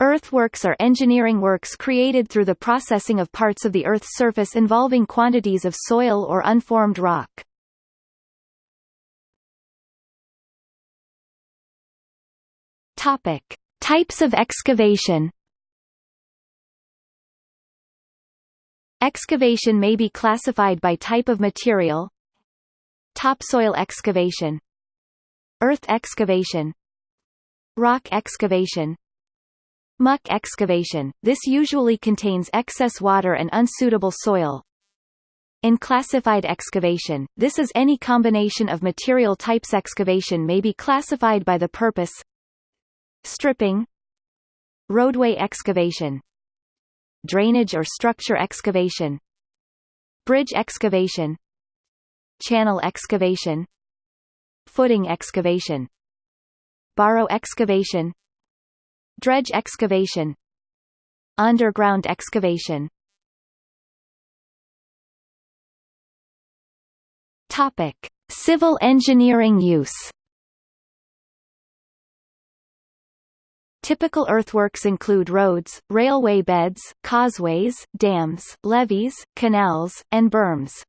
Earthworks are engineering works created through the processing of parts of the Earth's surface involving quantities of soil or unformed rock. Topic. Types of excavation Excavation may be classified by type of material Topsoil excavation Earth excavation Rock excavation Muck excavation, this usually contains excess water and unsuitable soil. Unclassified excavation, this is any combination of material types excavation may be classified by the purpose Stripping Roadway excavation Drainage or structure excavation Bridge excavation Channel excavation Footing excavation Borrow excavation Dredge excavation Underground excavation Topic. Civil engineering use Typical earthworks include roads, railway beds, causeways, dams, levees, canals, and berms.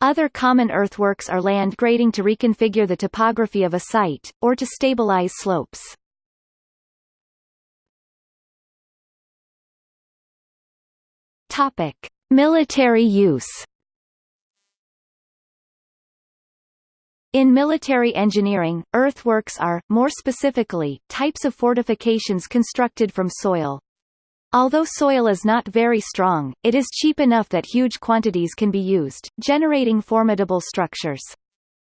Other common earthworks are land grading to reconfigure the topography of a site, or to stabilize slopes. Topic. Military use In military engineering, earthworks are, more specifically, types of fortifications constructed from soil. Although soil is not very strong, it is cheap enough that huge quantities can be used, generating formidable structures.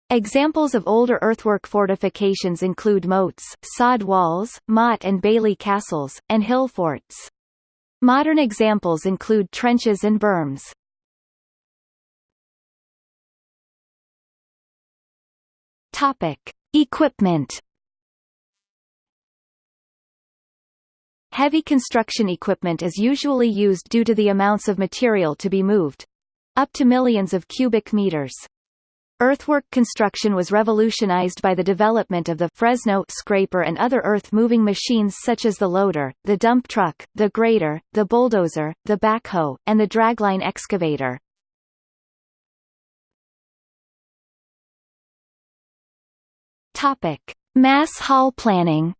Examples of older earthwork fortifications include moats, sod walls, motte and bailey castles, and hill forts. Modern examples include trenches and berms. Topic: Equipment. Heavy construction equipment is usually used due to the amounts of material to be moved, up to millions of cubic meters. Earthwork construction was revolutionized by the development of the Fresno scraper and other earth-moving machines such as the loader, the dump truck, the grader, the bulldozer, the backhoe, and the dragline excavator. Topic: Mass haul planning.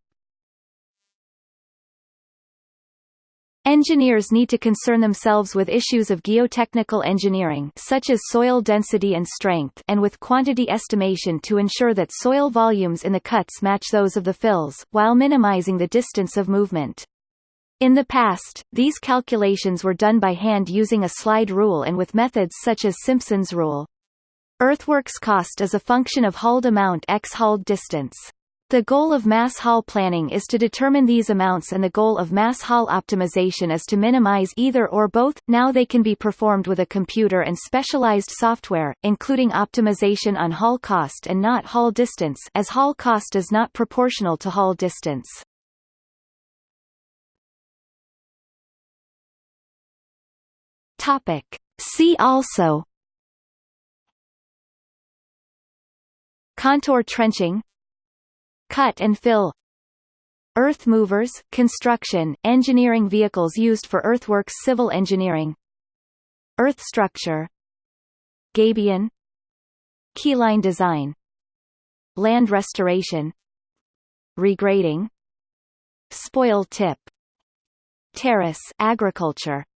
Engineers need to concern themselves with issues of geotechnical engineering such as soil density and strength and with quantity estimation to ensure that soil volumes in the cuts match those of the fills, while minimizing the distance of movement. In the past, these calculations were done by hand using a slide rule and with methods such as Simpson's rule. Earthworks cost is a function of hauled amount x hauled distance. The goal of mass haul planning is to determine these amounts and the goal of mass haul optimization is to minimize either or both. Now they can be performed with a computer and specialized software, including optimization on haul cost and not haul distance as haul cost is not proportional to haul distance. Topic. See also Contour trenching Cut and fill. Earth movers, construction, engineering vehicles used for earthworks civil engineering. Earth structure. Gabion. Keyline design. Land restoration. Regrading. Spoil tip. Terrace agriculture